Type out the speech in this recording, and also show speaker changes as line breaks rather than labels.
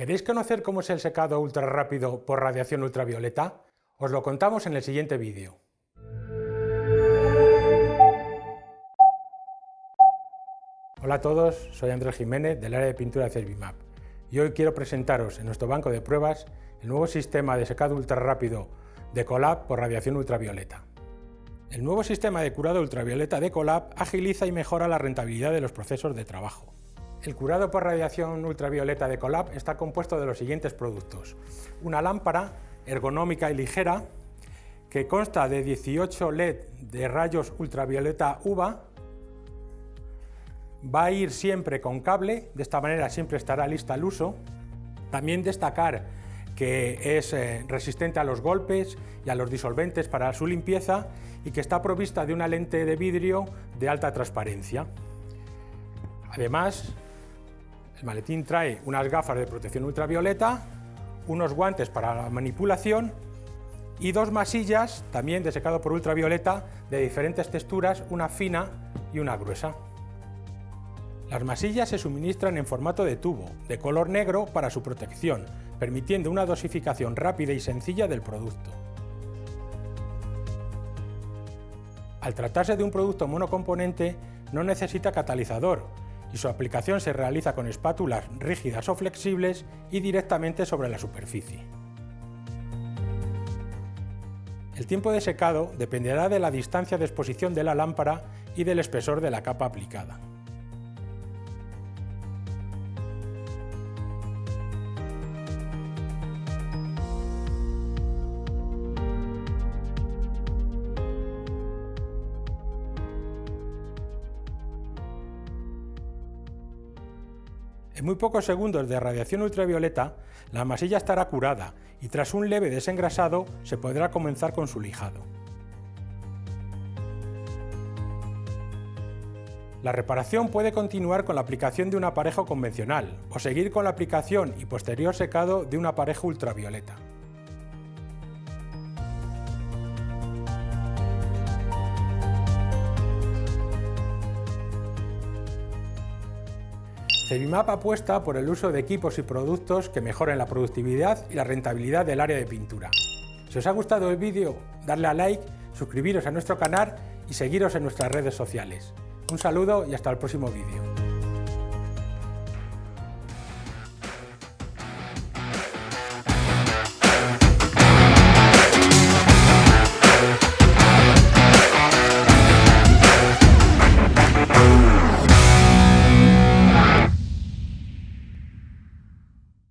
¿Queréis conocer cómo es el secado ultra rápido por radiación ultravioleta? Os lo contamos en el siguiente vídeo. Hola a todos, soy Andrés Jiménez del área de pintura de Cervimap y hoy quiero presentaros en nuestro banco de pruebas el nuevo sistema de secado ultra rápido de Colab por radiación ultravioleta. El nuevo sistema de curado ultravioleta de Colab agiliza y mejora la rentabilidad de los procesos de trabajo. El curado por radiación ultravioleta de Colab está compuesto de los siguientes productos. Una lámpara ergonómica y ligera que consta de 18 LED de rayos ultravioleta UVA, va a ir siempre con cable, de esta manera siempre estará lista al uso. También destacar que es eh, resistente a los golpes y a los disolventes para su limpieza y que está provista de una lente de vidrio de alta transparencia. Además, el maletín trae unas gafas de protección ultravioleta, unos guantes para la manipulación y dos masillas, también de secado por ultravioleta, de diferentes texturas, una fina y una gruesa. Las masillas se suministran en formato de tubo, de color negro para su protección, permitiendo una dosificación rápida y sencilla del producto. Al tratarse de un producto monocomponente, no necesita catalizador, y su aplicación se realiza con espátulas rígidas o flexibles y directamente sobre la superficie. El tiempo de secado dependerá de la distancia de exposición de la lámpara y del espesor de la capa aplicada. En muy pocos segundos de radiación ultravioleta, la masilla estará curada y tras un leve desengrasado se podrá comenzar con su lijado. La reparación puede continuar con la aplicación de un aparejo convencional o seguir con la aplicación y posterior secado de un aparejo ultravioleta. Cevimap apuesta por el uso de equipos y productos que mejoren la productividad y la rentabilidad del área de pintura. Si os ha gustado el vídeo, darle a like, suscribiros a nuestro canal y seguiros en nuestras redes sociales. Un saludo y hasta el próximo vídeo.